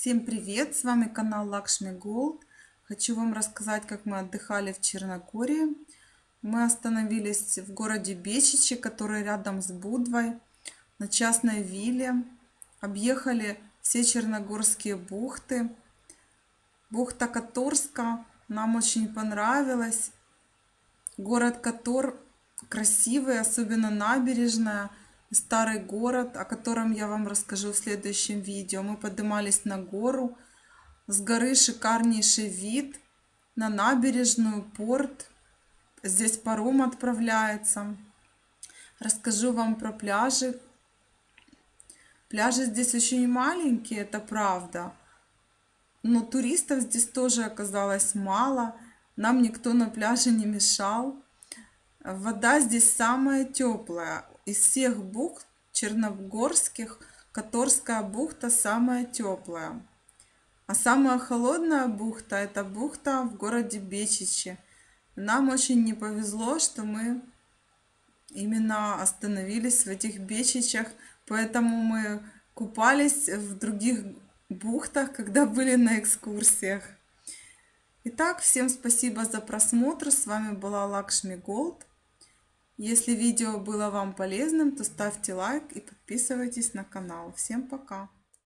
Всем привет! С вами канал Lakshmi Gold. Хочу вам рассказать, как мы отдыхали в Черногории. Мы остановились в городе Бечичи, который рядом с Будвой, на частной вилле. Объехали все черногорские бухты. Бухта Которска нам очень понравилась. Город Котор красивый, особенно набережная старый город, о котором я вам расскажу в следующем видео. Мы поднимались на гору. С горы шикарнейший вид на набережную, порт. Здесь паром отправляется. Расскажу вам про пляжи. Пляжи здесь очень маленькие, это правда. Но туристов здесь тоже оказалось мало. Нам никто на пляже не мешал. Вода здесь самая теплая. Из всех бухт черногорских Которская бухта самая теплая. А самая холодная бухта это бухта в городе Бечичи. Нам очень не повезло, что мы именно остановились в этих Бечичах, поэтому мы купались в других бухтах, когда были на экскурсиях. Итак, всем спасибо за просмотр. С вами была Лакшми Голд. Если видео было вам полезным, то ставьте лайк и подписывайтесь на канал. Всем пока!